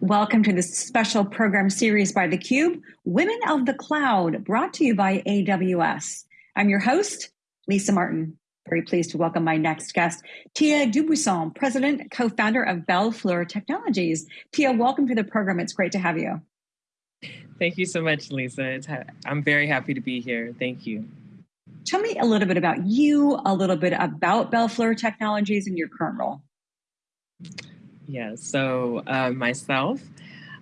Welcome to this special program series by theCUBE, Women of the Cloud, brought to you by AWS. I'm your host, Lisa Martin. Very pleased to welcome my next guest, Tia Dubuisson, President, co-founder of Belle Fleur Technologies. Tia, welcome to the program. It's great to have you. Thank you so much, Lisa. I'm very happy to be here. Thank you. Tell me a little bit about you, a little bit about Belle Fleur Technologies and your current role. Yeah, so uh, myself,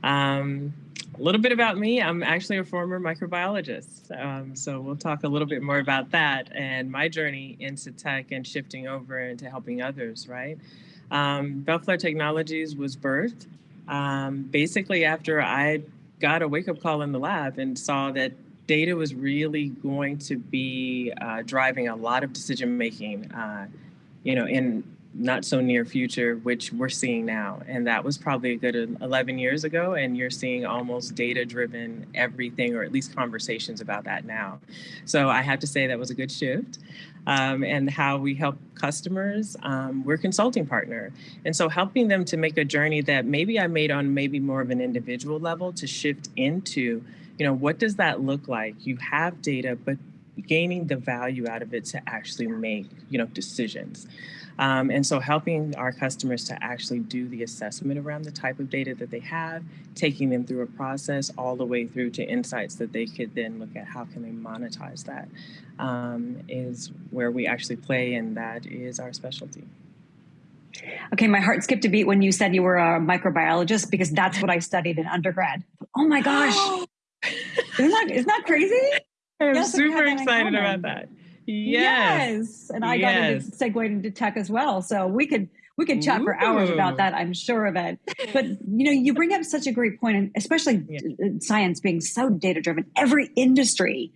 um, a little bit about me. I'm actually a former microbiologist. Um, so we'll talk a little bit more about that and my journey into tech and shifting over into helping others, right? Um, Belle Fleur Technologies was birthed um, basically after I got a wake up call in the lab and saw that data was really going to be uh, driving a lot of decision making, uh, you know, in not so near future, which we're seeing now. And that was probably a good 11 years ago. And you're seeing almost data driven everything, or at least conversations about that now. So I have to say that was a good shift. Um, and how we help customers, um, we're consulting partner. And so helping them to make a journey that maybe I made on maybe more of an individual level to shift into, you know, what does that look like? You have data, but gaining the value out of it to actually make, you know, decisions. Um, and so helping our customers to actually do the assessment around the type of data that they have, taking them through a process all the way through to insights that they could then look at how can they monetize that um, is where we actually play and that is our specialty. Okay, my heart skipped a beat when you said you were a microbiologist because that's what I studied in undergrad. Oh my gosh. isn't, that, isn't that crazy? I'm yes, super excited about that. Yes. yes. And I yes. got into segued into tech as well. So we could we could chat Ooh. for hours about that, I'm sure of it. But you know, you bring up such a great point, and especially yeah. Uh, uh, science being so data driven. Every industry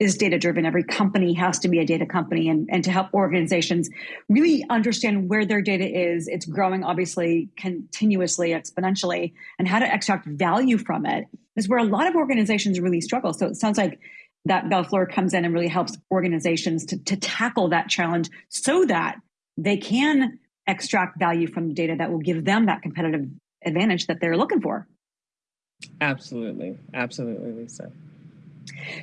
is data driven. Every company has to be a data company and, and to help organizations really understand where their data is. It's growing obviously continuously, exponentially, and how to extract value from it is where a lot of organizations really struggle. So it sounds like that Belle Fleur comes in and really helps organizations to, to tackle that challenge so that they can extract value from the data that will give them that competitive advantage that they're looking for. Absolutely. Absolutely, Lisa.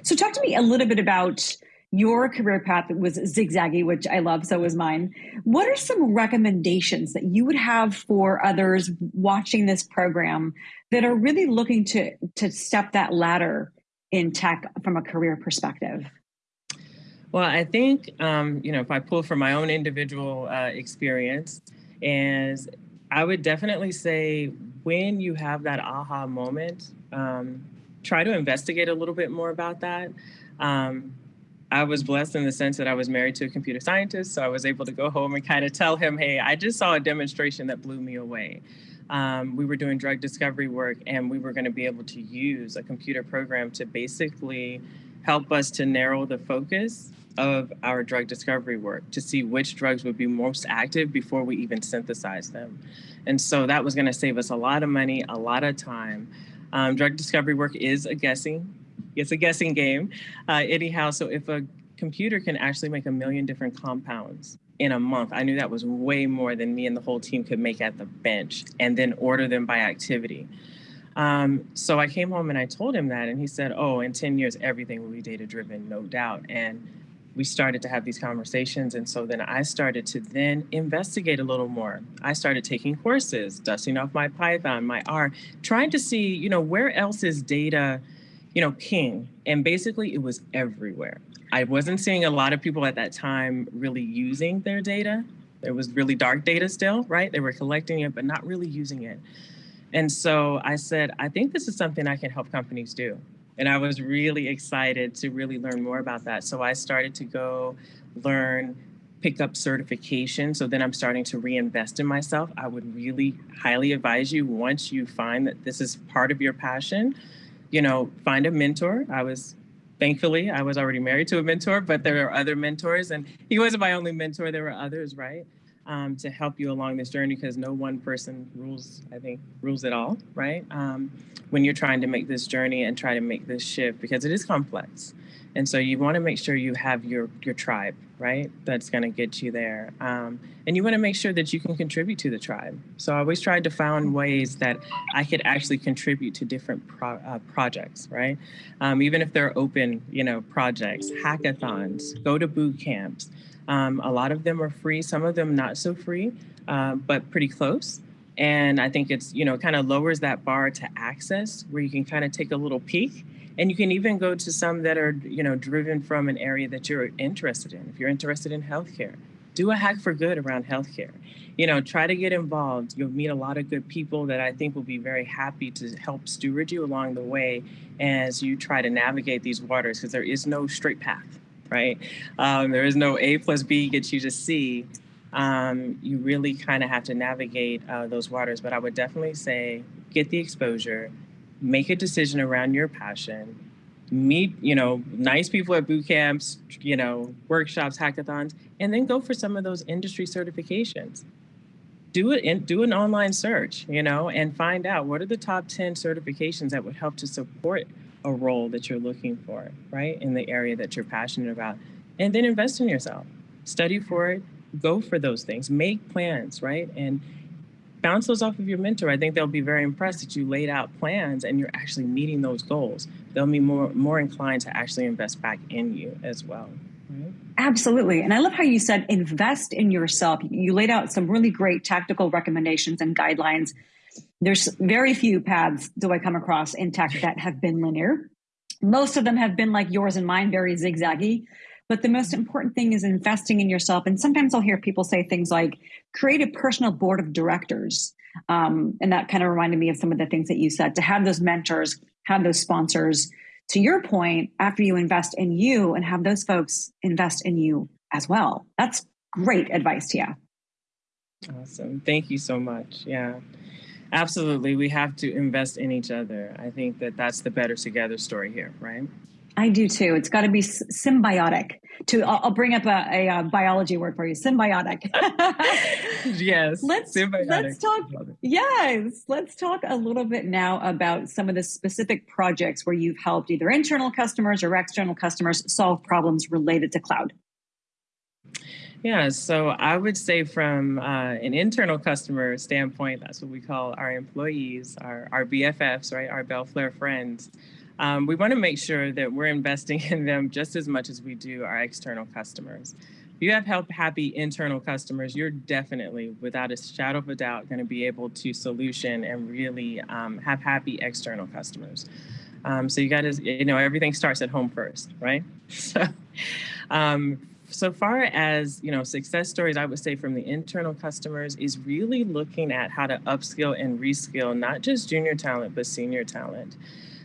So, talk to me a little bit about your career path that was zigzaggy, which I love, so was mine. What are some recommendations that you would have for others watching this program that are really looking to, to step that ladder in tech from a career perspective? Well, I think, um, you know, if I pull from my own individual uh, experience, is I would definitely say when you have that aha moment, um, try to investigate a little bit more about that. Um, I was blessed in the sense that I was married to a computer scientist, so I was able to go home and kind of tell him, hey, I just saw a demonstration that blew me away um, we were doing drug discovery work and we were going to be able to use a computer program to basically help us to narrow the focus of our drug discovery work to see which drugs would be most active before we even synthesize them. And so that was going to save us a lot of money, a lot of time. Um, drug discovery work is a guessing, it's a guessing game. Uh, anyhow, so if a computer can actually make a million different compounds in a month. I knew that was way more than me and the whole team could make at the bench and then order them by activity. Um, so I came home and I told him that, and he said, Oh, in 10 years, everything will be data driven, no doubt. And we started to have these conversations. And so then I started to then investigate a little more. I started taking courses, dusting off my Python, my R, trying to see, you know, where else is data, you know, king. And basically it was everywhere. I wasn't seeing a lot of people at that time really using their data. There was really dark data still, right? They were collecting it, but not really using it. And so I said, I think this is something I can help companies do. And I was really excited to really learn more about that. So I started to go learn, pick up certification. So then I'm starting to reinvest in myself. I would really highly advise you once you find that this is part of your passion, you know, find a mentor. I was thankfully, I was already married to a mentor, but there are other mentors, and he wasn't my only mentor. There were others, right, um, to help you along this journey because no one person rules. I think rules it all, right? Um, when you're trying to make this journey and try to make this shift, because it is complex. And so you want to make sure you have your your tribe, right? That's going to get you there. Um, and you want to make sure that you can contribute to the tribe. So I always tried to find ways that I could actually contribute to different pro, uh, projects, right? Um, even if they're open, you know, projects, hackathons, go to boot camps. Um, a lot of them are free, some of them not so free, uh, but pretty close. And I think it's, you know, kind of lowers that bar to access where you can kind of take a little peek and you can even go to some that are, you know, driven from an area that you're interested in. If you're interested in healthcare, do a hack for good around healthcare. You know, try to get involved. You'll meet a lot of good people that I think will be very happy to help steward you along the way as you try to navigate these waters because there is no straight path, right? Um, there is no A plus B gets you to C. Um, you really kind of have to navigate uh, those waters. But I would definitely say get the exposure, make a decision around your passion, meet, you know, nice people at boot camps, you know, workshops, hackathons, and then go for some of those industry certifications. Do it in, do an online search, you know, and find out what are the top 10 certifications that would help to support a role that you're looking for, right? In the area that you're passionate about. And then invest in yourself. Study for it, go for those things, make plans, right? And bounce those off of your mentor. I think they'll be very impressed that you laid out plans and you're actually meeting those goals. They'll be more more inclined to actually invest back in you as well. Absolutely. And I love how you said invest in yourself. You laid out some really great tactical recommendations and guidelines. There's very few paths do I come across in tech that have been linear. Most of them have been like yours and mine, very zigzaggy. But the most important thing is investing in yourself. And sometimes I'll hear people say things like, create a personal board of directors. Um, and that kind of reminded me of some of the things that you said to have those mentors, have those sponsors. To your point, after you invest in you and have those folks invest in you as well. That's great advice, Tia. Awesome. Thank you so much. Yeah. Absolutely. We have to invest in each other. I think that that's the better together story here, right? I do too. It's got to be symbiotic. To I'll, I'll bring up a, a, a, uh, biology word for you. Symbiotic. yes. Let's symbiotic. let's talk. Yes, let's talk a little bit now about some of the specific projects where you've helped either internal customers or external customers solve problems related to cloud. Yeah, so I would say from uh, an internal customer standpoint, that's what we call our employees, our, our BFFs, right? Our Belle Fleur friends um, we want to make sure that we're investing in them just as much as we do our external customers. If you have help happy internal customers, you're definitely, without a shadow of a doubt, going to be able to solution and really um, have happy external customers. Um, so you got to, you know, everything starts at home first, right? So, um, so far as you know, success stories, I would say from the internal customers is really looking at how to upskill and reskill not just junior talent but senior talent.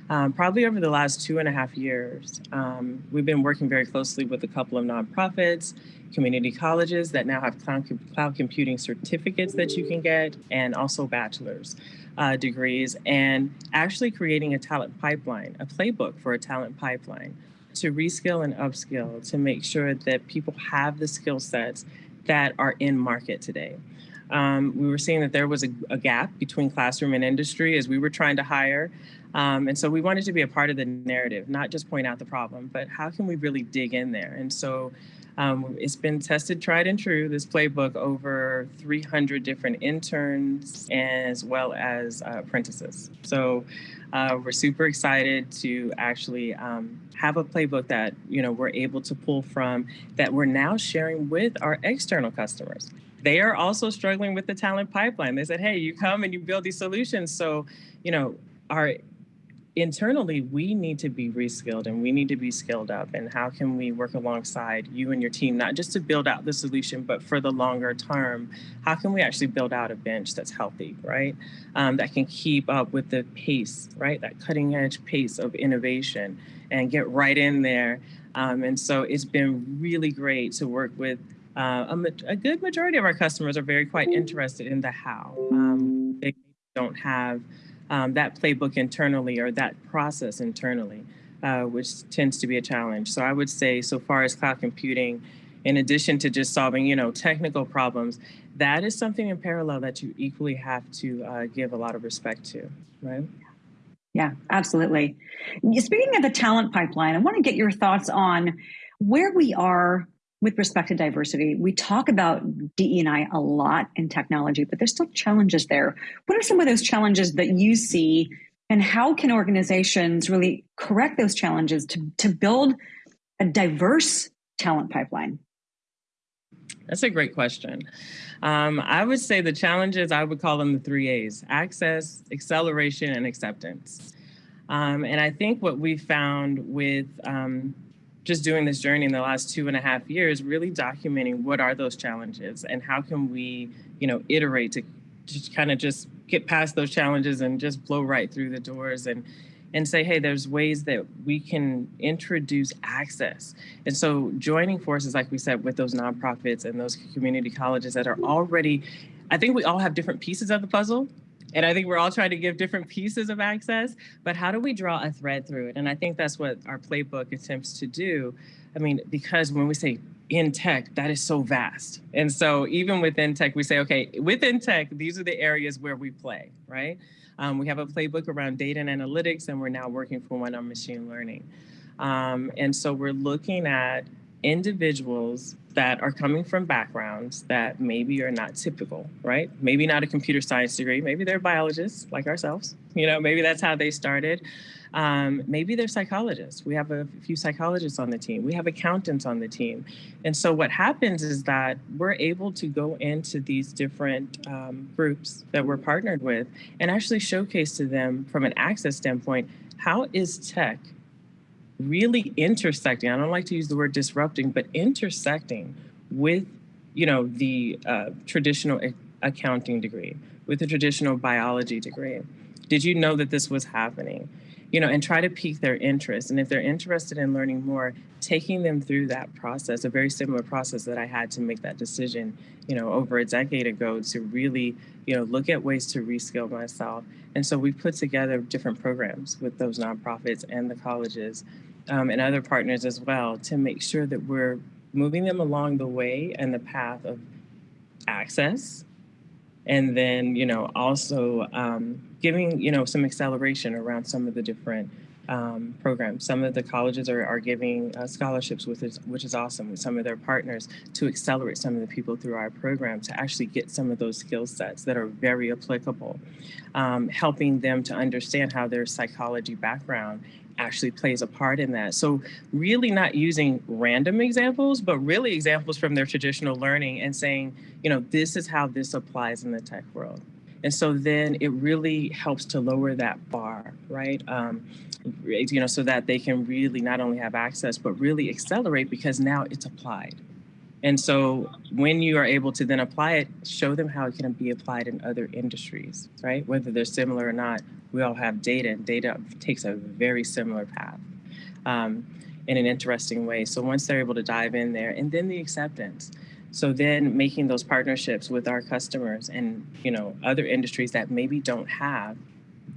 Um, probably over the last two and a half years, um, we've been working very closely with a couple of nonprofits, community colleges that now have cloud, cloud computing certificates that you can get, and also bachelor's uh, degrees, and actually creating a talent pipeline, a playbook for a talent pipeline to reskill and upskill to make sure that people have the skill sets that are in market today. Um, we were seeing that there was a, a, gap between classroom and industry as we were trying to hire. Um, and so we wanted to be a part of the narrative, not just point out the problem, but how can we really dig in there? And so um, it's been tested, tried and true, this playbook over 300 different interns as well as uh, apprentices. So uh, we're super excited to actually um, have a playbook that you know we're able to pull from that we're now sharing with our external customers they are also struggling with the talent pipeline. They said, hey, you come and you build these solutions. So, you know, our internally, we need to be reskilled and we need to be skilled up. And how can we work alongside you and your team, not just to build out the solution, but for the longer term? How can we actually build out a bench that's healthy, right? Um, that can keep up with the pace, right? That cutting edge pace of innovation and get right in there. Um, and so it's been really great to work with uh, a, a, good majority of our customers are very quite interested in the how. Um, they don't have um, that playbook internally or that process internally, uh, which tends to be a challenge. So I would say, so far as cloud computing, in addition to just solving, you know, technical problems, that is something in parallel that you equally have to uh, give a lot of respect to, right? Yeah, absolutely. Speaking of the talent pipeline, I want to get your thoughts on where we are with respect to diversity. We talk about DEI a lot in technology, but there's still challenges there. What are some of those challenges that you see, and how can organizations really correct those challenges to, to build a diverse talent pipeline? That's a great question. Um, I would say the challenges, I would call them the three A's access, acceleration, and acceptance. Um, and I think what we found with um, just doing this journey in the last two and a half years, really documenting what are those challenges and how can we, you know, iterate to, to kind of just get past those challenges and just blow right through the doors and and say, hey, there's ways that we can introduce access. And so joining forces, like we said, with those nonprofits and those community colleges that are already, I think we all have different pieces of the puzzle. And I think we're all trying to give different pieces of access, but how do we draw a thread through it? And I think that's what our playbook attempts to do. I mean, because when we say in tech, that is so vast. And so even within tech, we say, okay, within tech, these are the areas where we play, right? Um, we have a playbook around data and analytics, and we're now working for one on machine learning. Um, and so we're looking at individuals that are coming from backgrounds that maybe are not typical, right? Maybe not a computer science degree, maybe they're biologists like ourselves. You know, maybe that's how they started. Um, maybe they're psychologists. We have a few psychologists on the team. We have accountants on the team. And so what happens is that we're able to go into these different um, groups that we're partnered with and actually showcase to them from an access standpoint, how is tech really intersecting, I don't like to use the word disrupting, but intersecting with, you know, the uh, traditional accounting degree, with the traditional biology degree. Did you know that this was happening? You know, and try to pique their interest. And if they're interested in learning more, taking them through that process, a very similar process that I had to make that decision, you know, over a decade ago to really, you know, look at ways to reskill myself. And so we put together different programs with those nonprofits and the colleges um, and other partners as well to make sure that we're moving them along the way and the path of access and then you know also um, giving you know some acceleration around some of the different um, programs. Some of the colleges are, are giving uh, scholarships, with it, which is awesome, with some of their partners to accelerate some of the people through our program to actually get some of those skill sets that are very applicable, um, helping them to understand how their psychology background actually plays a part in that. So really not using random examples, but really examples from their traditional learning and saying, you know, this is how this applies in the tech world. And so then it really helps to lower that bar, right? Um, you know, so that they can really not only have access, but really accelerate because now it's applied. And so when you are able to then apply it, show them how it can be applied in other industries, right? Whether they're similar or not, we all have data, and data takes a very similar path um, in an interesting way. So once they're able to dive in there, and then the acceptance. So then making those partnerships with our customers and you know other industries that maybe don't have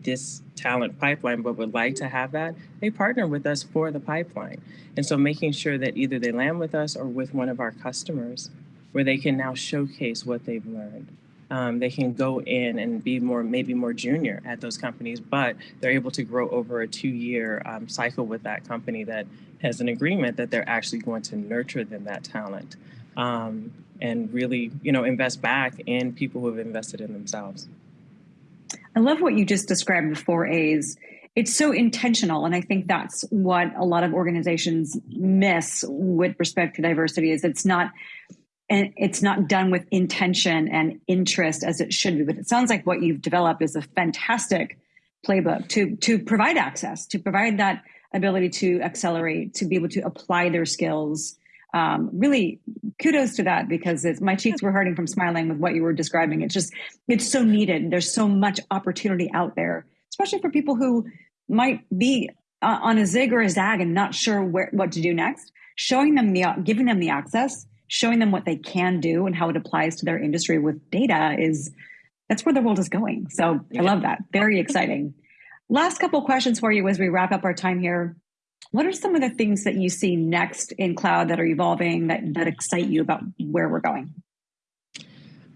this talent pipeline but would like to have that, they partner with us for the pipeline. And so making sure that either they land with us or with one of our customers where they can now showcase what they've learned um, they can go in and be more, maybe more junior at those companies, but they're able to grow over a two-year um, cycle with that company that has an agreement that they're actually going to nurture them that talent um, and really, you know, invest back in people who have invested in themselves. I love what you just described the four A's. It's so intentional, and I think that's what a lot of organizations miss with respect to diversity. Is it's not and it's not done with intention and interest as it should be. But it sounds like what you've developed is a fantastic playbook to to provide access, to provide that ability to accelerate, to be able to apply their skills. Um, really, kudos to that because my cheeks were hurting from smiling with what you were describing. It's just it's so needed. There's so much opportunity out there, especially for people who might be uh, on a zig or a zag and not sure where what to do next. Showing them the giving them the access showing them what they can do and how it applies to their industry with data is that's where the world is going. So. I love that. Very exciting. Last couple questions for you as we wrap up our time here. What are some of the things that you see next in cloud that are evolving that, that excite you about where we're going?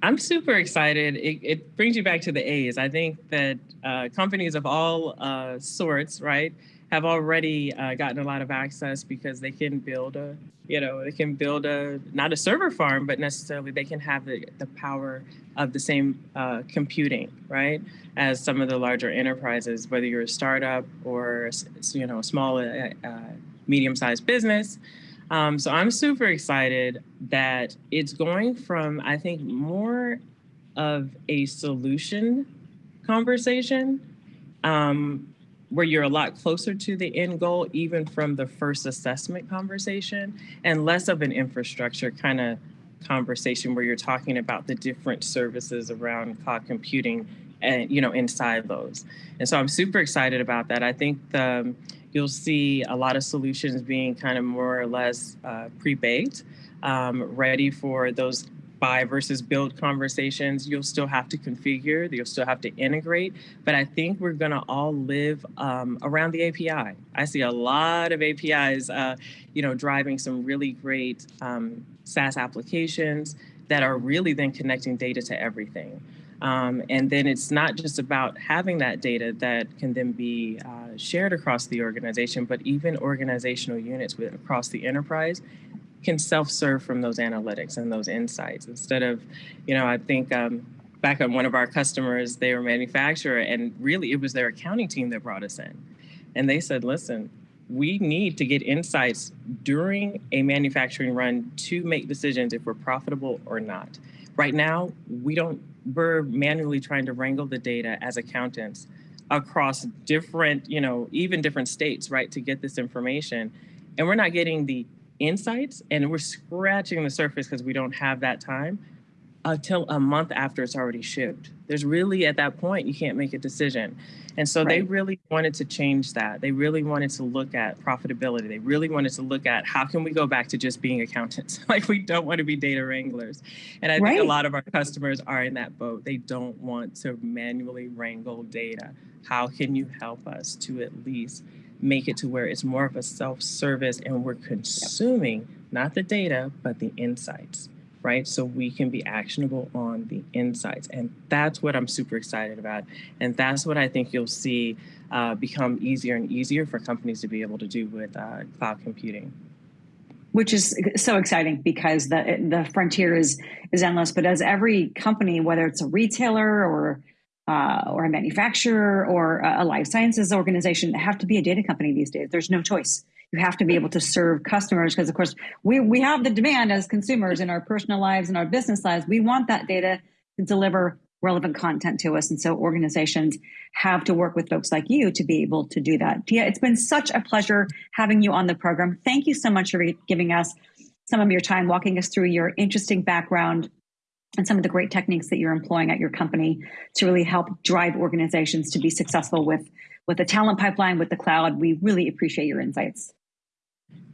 I'm super excited. It, it, brings you back to the A's. I think that uh, companies of all uh, sorts, right, have already uh, gotten a lot of access because they can build a, you know, they can build a not a server farm, but necessarily they can have the, the power of the same uh, computing, right, as some of the larger enterprises, whether you're a startup or you know a small, uh, uh, medium-sized business. Um, so I'm super excited that it's going from I think more of a solution conversation um, where you're a lot closer to the end goal, even from the first assessment conversation, and less of an infrastructure kind of conversation where you're talking about the different services around cloud computing and you know in silos. And so I'm super excited about that. I think the, you'll see a lot of solutions being kind of more or less uh, pre-baked, um, ready for those buy versus build conversations, you'll still have to configure, you'll still have to integrate, but I think we're gonna all live um, around the API. I see a lot of APIs, uh, you know, driving some really great um, SaaS applications that are really then connecting data to everything. Um, and then it's not just about having that data that can then be uh, shared across the organization, but even organizational units with, across the enterprise can self-serve from those analytics and those insights instead of, you know, I think um, back on one of our customers, they were a manufacturer and really it was their accounting team that brought us in. And they said, listen, we need to get insights during a manufacturing run to make decisions if we're profitable or not. Right now, we don't, we're manually trying to wrangle the data as accountants across different, you know, even different states, right, to get this information. And we're not getting the insights and we're scratching the surface because we don't have that time until a month after it's already shipped. There's really at that point you can't make a decision. And so right. they really wanted to change that. They really wanted to look at profitability. They really wanted to look at how can we go back to just being accountants? like we don't want to be data wranglers. And I right. think a lot of our customers are in that boat. They don't want to manually wrangle data. How can you help us to at least make it to where it's more of a self-service and we're consuming not the data, but the insights, right? So we can be actionable on the insights. And that's what I'm super excited about. And that's what I think you'll see uh, become easier and easier for companies to be able to do with uh, cloud computing which is so exciting because the the frontier is is endless. But as every company, whether it's a retailer or uh, or a manufacturer or a life sciences organization have to be a data company these days. There's no choice. You have to be able to serve customers because, of course, we, we have the demand as consumers in our personal lives and our business lives. We want that data to deliver relevant content to us. And so organizations have to work with folks like you to be able to do that. Tia, it's been such a pleasure having you on the program. Thank you so much for giving us some of your time, walking us through your interesting background and some of the great techniques that you're employing at your company to really help drive organizations to be successful with with the talent pipeline with the cloud. We really appreciate your insights.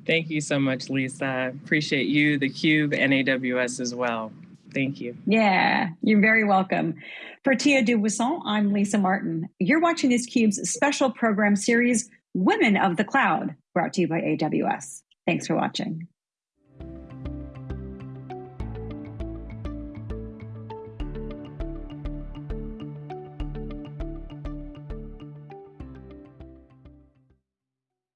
Thank you so much lisa. Appreciate you the cube and aws as well. Thank you. Yeah you're very welcome. For tia dubuisson i'm lisa martin. You're watching this cube's special program series women of the cloud brought to you by aws thanks for watching